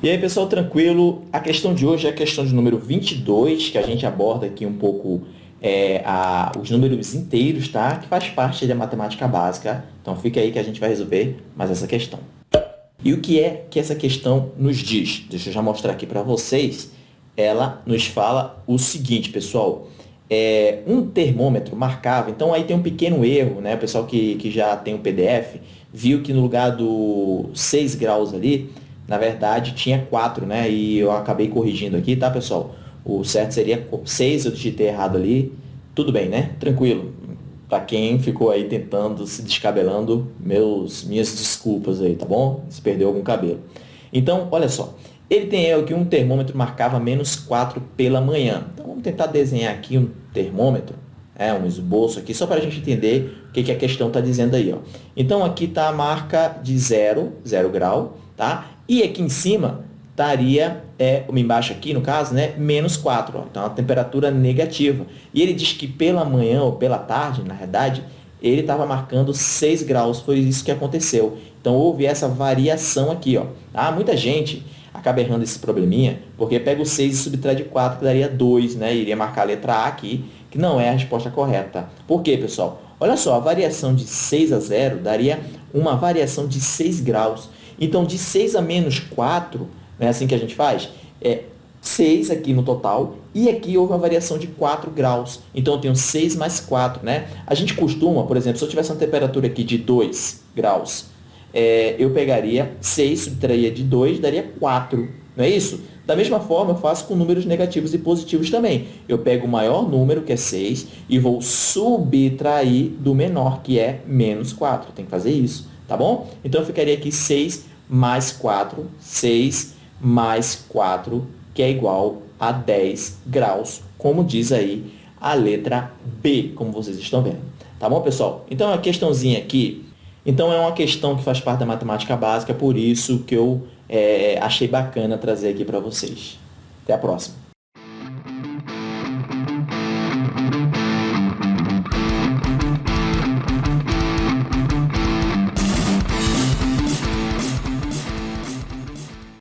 E aí, pessoal, tranquilo? A questão de hoje é a questão de número 22, que a gente aborda aqui um pouco é, a, os números inteiros, tá? Que faz parte da matemática básica. Então, fica aí que a gente vai resolver mais essa questão. E o que é que essa questão nos diz? Deixa eu já mostrar aqui para vocês. Ela nos fala o seguinte, pessoal. É, um termômetro marcava, então aí tem um pequeno erro, né? O pessoal que, que já tem o PDF viu que no lugar do 6 graus ali, na verdade, tinha 4, né? E eu acabei corrigindo aqui, tá, pessoal? O certo seria 6, eu digitei errado ali. Tudo bem, né? Tranquilo. Para quem ficou aí tentando, se descabelando, meus, minhas desculpas aí, tá bom? Se perdeu algum cabelo. Então, olha só. Ele tem aqui um termômetro marcava menos 4 pela manhã. Então, vamos tentar desenhar aqui um termômetro, é, um esboço aqui, só para a gente entender o que, que a questão está dizendo aí. Ó. Então, aqui está a marca de 0, 0 grau, tá? E aqui em cima estaria, é, embaixo aqui no caso, né, menos 4. Ó, então, a temperatura negativa. E ele diz que pela manhã ou pela tarde, na verdade, ele estava marcando 6 graus. Foi isso que aconteceu. Então, houve essa variação aqui. Ó. Ah, muita gente acaba errando esse probleminha, porque pega o 6 e subtrai de 4, que daria 2, né? Iria marcar a letra A aqui, que não é a resposta correta. Por quê, pessoal? Olha só, a variação de 6 a 0 daria uma variação de 6 graus. Então, de 6 a menos 4, não é assim que a gente faz? É 6 aqui no total, e aqui houve uma variação de 4 graus. Então, eu tenho 6 mais 4, né? A gente costuma, por exemplo, se eu tivesse uma temperatura aqui de 2 graus, é, eu pegaria 6, subtraía de 2, daria 4, não é isso? Da mesma forma, eu faço com números negativos e positivos também. Eu pego o maior número, que é 6, e vou subtrair do menor, que é menos 4. Tem que fazer isso, tá bom? Então, ficaria aqui 6 mais 4, 6 mais 4, que é igual a 10 graus, como diz aí a letra B, como vocês estão vendo. Tá bom, pessoal? Então, a questãozinha aqui, então é uma questão que faz parte da matemática básica, por isso que eu é, achei bacana trazer aqui para vocês. Até a próxima.